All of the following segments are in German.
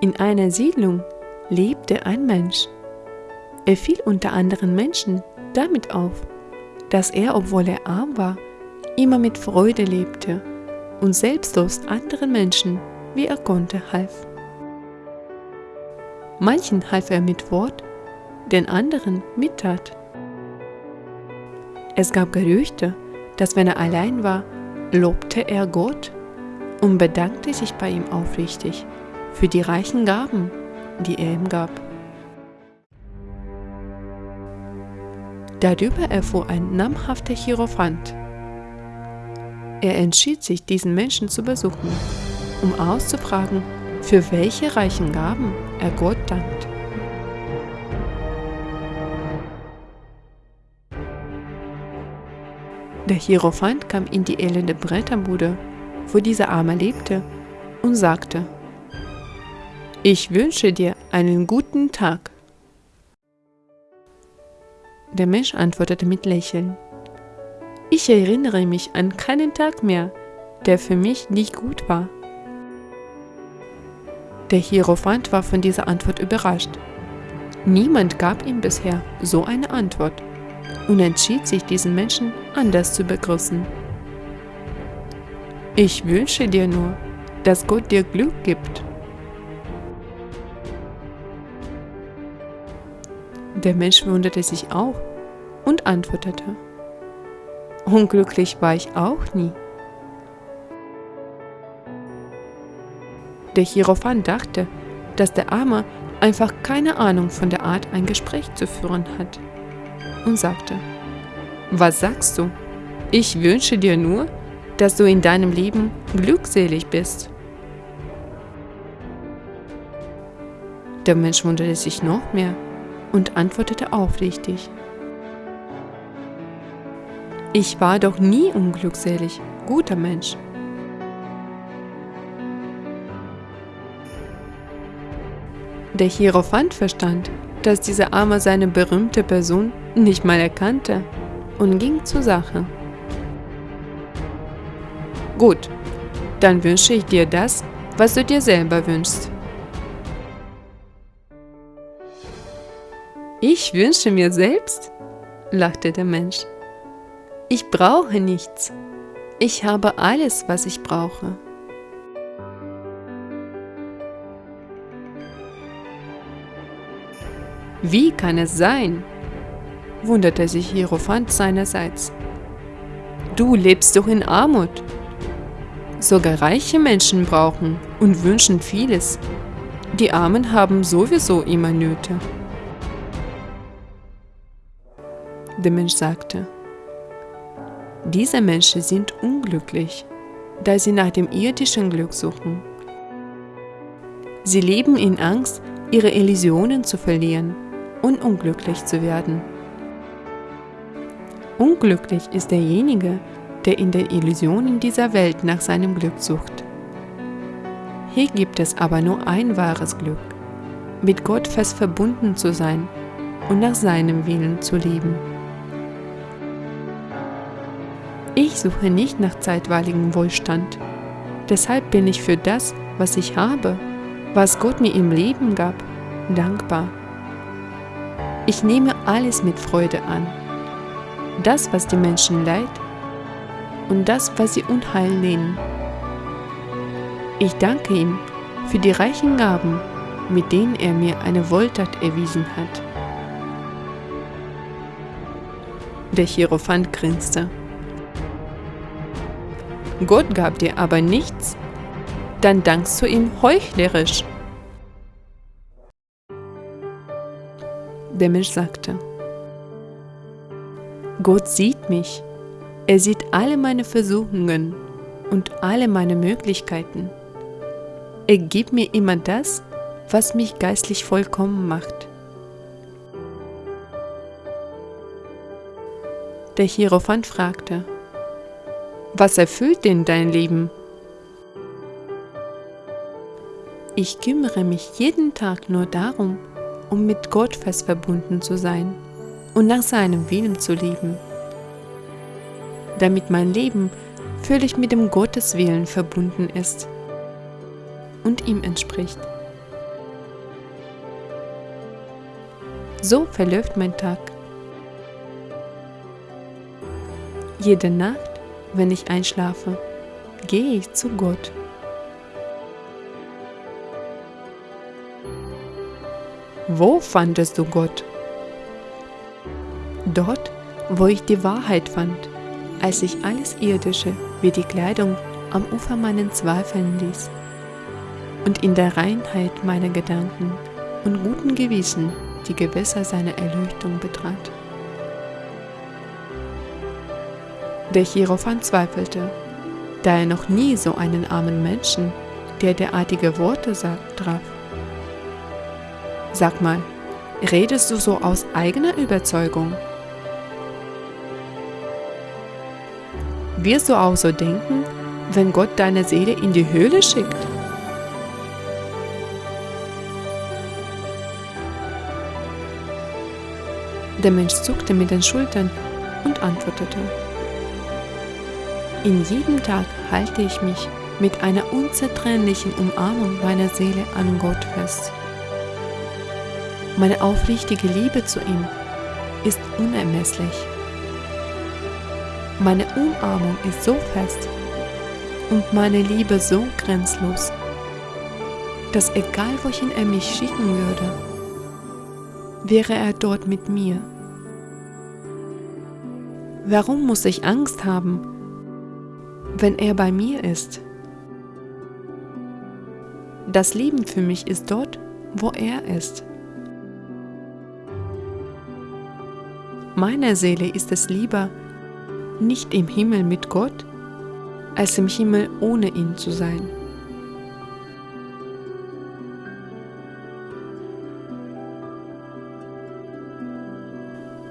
In einer Siedlung lebte ein Mensch. Er fiel unter anderen Menschen damit auf, dass er, obwohl er arm war, immer mit Freude lebte und selbstlos anderen Menschen, wie er konnte, half. Manchen half er mit Wort, den anderen mit Tat. Es gab Gerüchte, dass wenn er allein war, lobte er Gott und bedankte sich bei ihm aufrichtig für die reichen Gaben, die er ihm gab. Darüber erfuhr ein namhafter Hierophant. Er entschied sich, diesen Menschen zu besuchen, um auszufragen, für welche reichen Gaben er Gott dankt. Der Hierophant kam in die elende Bretterbude, wo dieser Arme lebte, und sagte, Ich wünsche dir einen guten Tag. Der Mensch antwortete mit Lächeln, Ich erinnere mich an keinen Tag mehr, der für mich nicht gut war. Der Hierophant war von dieser Antwort überrascht. Niemand gab ihm bisher so eine Antwort und entschied sich, diesen Menschen anders zu begrüßen. Ich wünsche dir nur, dass Gott dir Glück gibt. Der Mensch wunderte sich auch und antwortete, Unglücklich war ich auch nie. Der Hierophant dachte, dass der Arme einfach keine Ahnung von der Art, ein Gespräch zu führen hat und sagte, Was sagst du? Ich wünsche dir nur, dass du in deinem Leben glückselig bist. Der Mensch wunderte sich noch mehr und antwortete aufrichtig. Ich war doch nie unglückselig, guter Mensch. Der Hierophant verstand, dass dieser Arme seine berühmte Person nicht mal erkannte und ging zur Sache. Gut, dann wünsche ich dir das, was du dir selber wünschst. Ich wünsche mir selbst? lachte der Mensch. Ich brauche nichts. Ich habe alles, was ich brauche. Wie kann es sein? wunderte sich Hierophant seinerseits. Du lebst doch in Armut. Sogar reiche Menschen brauchen und wünschen vieles. Die Armen haben sowieso immer Nöte. Der Mensch sagte, diese Menschen sind unglücklich, da sie nach dem irdischen Glück suchen. Sie leben in Angst, ihre Illusionen zu verlieren und unglücklich zu werden. Unglücklich ist derjenige, der in den Illusionen dieser Welt nach seinem Glück sucht. Hier gibt es aber nur ein wahres Glück, mit Gott fest verbunden zu sein und nach seinem Willen zu leben. Ich suche nicht nach zeitweiligem Wohlstand. Deshalb bin ich für das, was ich habe, was Gott mir im Leben gab, dankbar. Ich nehme alles mit Freude an. Das, was die Menschen leid und das, was sie Unheil nennen. Ich danke ihm für die reichen Gaben, mit denen er mir eine Wohltat erwiesen hat. Der Hierophant grinste. Gott gab dir aber nichts, dann dankst du ihm heuchlerisch. Der Mensch sagte, Gott sieht mich, er sieht alle meine Versuchungen und alle meine Möglichkeiten. Er gibt mir immer das, was mich geistlich vollkommen macht. Der Hierophant fragte, was erfüllt denn dein Leben? Ich kümmere mich jeden Tag nur darum, um mit Gott fest verbunden zu sein und nach seinem Willen zu leben. Damit mein Leben völlig mit dem Gotteswillen verbunden ist und ihm entspricht. So verläuft mein Tag. Jede Nacht wenn ich einschlafe, gehe ich zu Gott. Wo fandest du Gott? Dort, wo ich die Wahrheit fand, als ich alles Irdische wie die Kleidung am Ufer meinen Zweifeln ließ und in der Reinheit meiner Gedanken und guten Gewissen die Gewässer seiner Erleuchtung betrat. Der Hierophant zweifelte, da er noch nie so einen armen Menschen, der derartige Worte sagt, traf. Sag mal, redest du so aus eigener Überzeugung? Wirst du auch so denken, wenn Gott deine Seele in die Höhle schickt? Der Mensch zuckte mit den Schultern und antwortete. In jedem Tag halte ich mich mit einer unzertrennlichen Umarmung meiner Seele an Gott fest. Meine aufrichtige Liebe zu ihm ist unermesslich. Meine Umarmung ist so fest und meine Liebe so grenzlos, dass egal wohin er mich schicken würde, wäre er dort mit mir. Warum muss ich Angst haben, wenn er bei mir ist? Das Leben für mich ist dort, wo er ist. Meiner Seele ist es lieber, nicht im Himmel mit Gott, als im Himmel ohne ihn zu sein.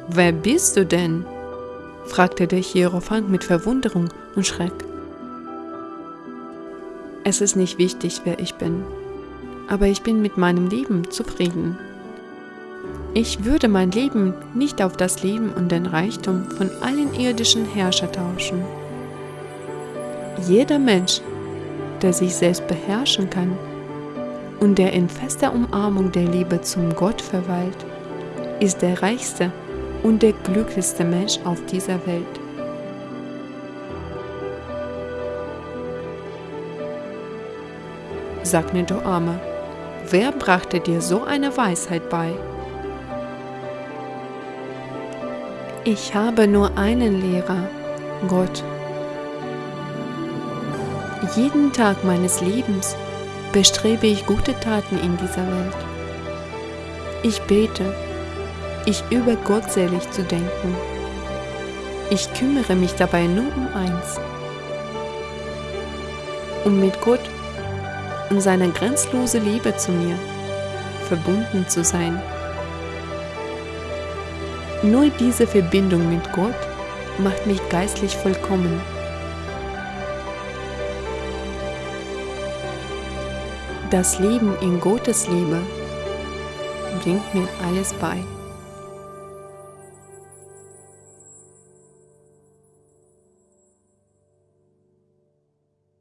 Wer bist du denn? fragte der Hierophant mit Verwunderung und Schreck. Es ist nicht wichtig, wer ich bin, aber ich bin mit meinem Leben zufrieden. Ich würde mein Leben nicht auf das Leben und den Reichtum von allen irdischen Herrschern tauschen. Jeder Mensch, der sich selbst beherrschen kann und der in fester Umarmung der Liebe zum Gott verweilt, ist der reichste und der glücklichste Mensch auf dieser Welt. Sag mir, du Arme, wer brachte dir so eine Weisheit bei? Ich habe nur einen Lehrer, Gott. Jeden Tag meines Lebens bestrebe ich gute Taten in dieser Welt. Ich bete, ich übe gottselig zu denken. Ich kümmere mich dabei nur um eins, um mit Gott und seiner grenzlose Liebe zu mir verbunden zu sein. Nur diese Verbindung mit Gott macht mich geistlich vollkommen. Das Leben in Gottes Liebe bringt mir alles bei.